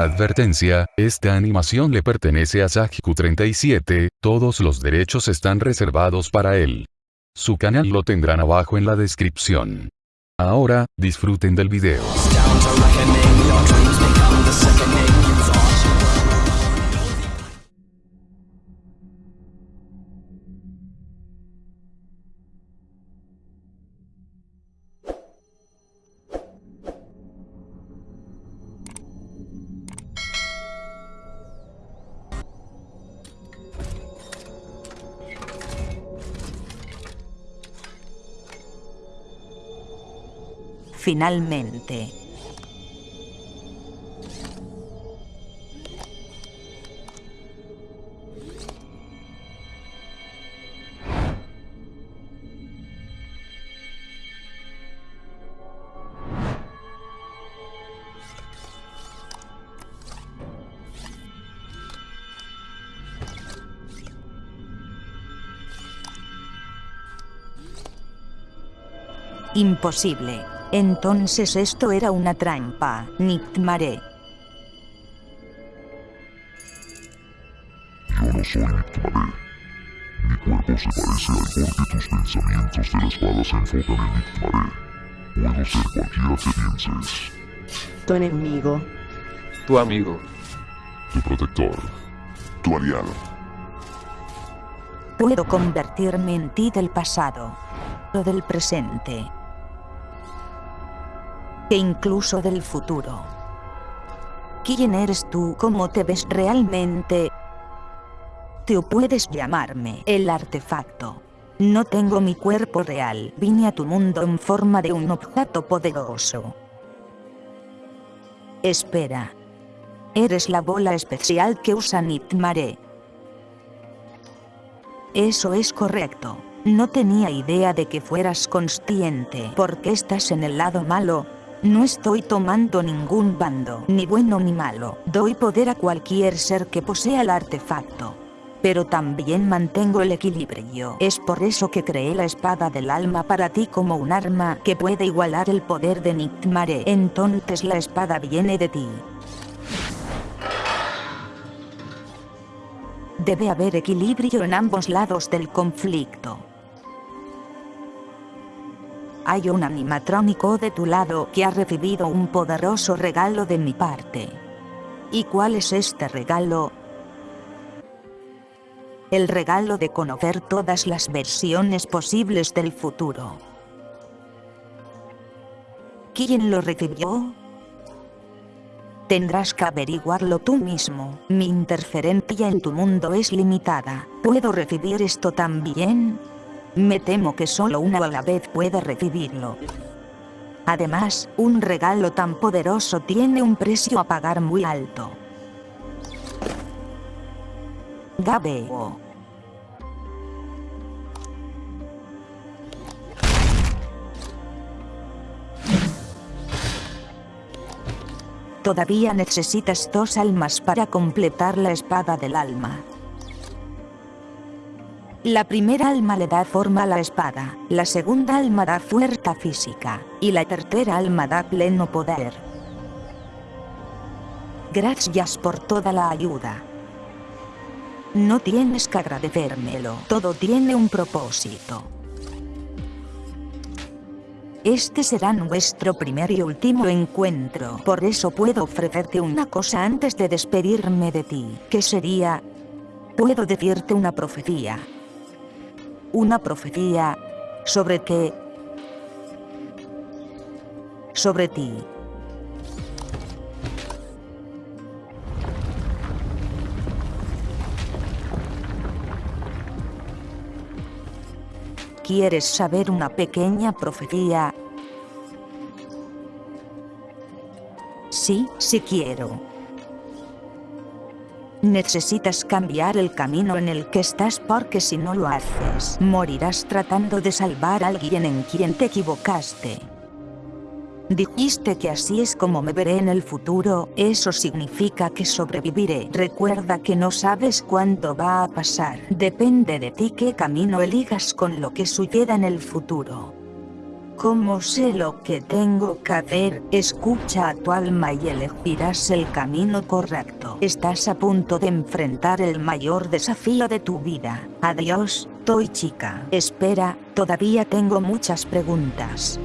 Advertencia, esta animación le pertenece a Sajiku37, todos los derechos están reservados para él. Su canal lo tendrán abajo en la descripción. Ahora, disfruten del video. Finalmente. Imposible. Entonces esto era una trampa, Nictmare. Yo no soy Nictmare. Mi cuerpo se parece al porque tus pensamientos de la espada se enfocan en Nictmare. Puedo ser cualquiera que pienses. Tu enemigo. Tu amigo. Tu protector. Tu aliado. Puedo convertirme en ti del pasado. O del presente e incluso del futuro. ¿Quién eres tú? ¿Cómo te ves realmente? Te puedes llamarme el artefacto. No tengo mi cuerpo real, vine a tu mundo en forma de un objeto poderoso. Espera. Eres la bola especial que usa Nitmare. Eso es correcto. No tenía idea de que fueras consciente porque estás en el lado malo, no estoy tomando ningún bando, ni bueno ni malo. Doy poder a cualquier ser que posea el artefacto. Pero también mantengo el equilibrio. Es por eso que creé la espada del alma para ti como un arma que puede igualar el poder de Nictmare. Entonces la espada viene de ti. Debe haber equilibrio en ambos lados del conflicto hay un animatrónico de tu lado que ha recibido un poderoso regalo de mi parte. ¿Y cuál es este regalo? El regalo de conocer todas las versiones posibles del futuro. ¿Quién lo recibió? Tendrás que averiguarlo tú mismo. Mi interferencia en tu mundo es limitada. ¿Puedo recibir esto también? Me temo que solo una a la vez puede recibirlo. Además, un regalo tan poderoso tiene un precio a pagar muy alto. Gabeo. Todavía necesitas dos almas para completar la espada del alma. La primera alma le da forma a la espada, la segunda alma da fuerza física, y la tercera alma da pleno poder. Gracias por toda la ayuda. No tienes que agradecérmelo, todo tiene un propósito. Este será nuestro primer y último encuentro, por eso puedo ofrecerte una cosa antes de despedirme de ti, que sería... Puedo decirte una profecía, una profecía sobre qué, sobre ti. ¿Quieres saber una pequeña profecía? Sí, sí quiero. Necesitas cambiar el camino en el que estás porque si no lo haces, morirás tratando de salvar a alguien en quien te equivocaste. Dijiste que así es como me veré en el futuro, eso significa que sobreviviré. Recuerda que no sabes cuándo va a pasar. Depende de ti qué camino elijas con lo que suceda en el futuro. Como sé lo que tengo que hacer, escucha a tu alma y elegirás el camino correcto. Estás a punto de enfrentar el mayor desafío de tu vida. Adiós, Toy chica. Espera, todavía tengo muchas preguntas.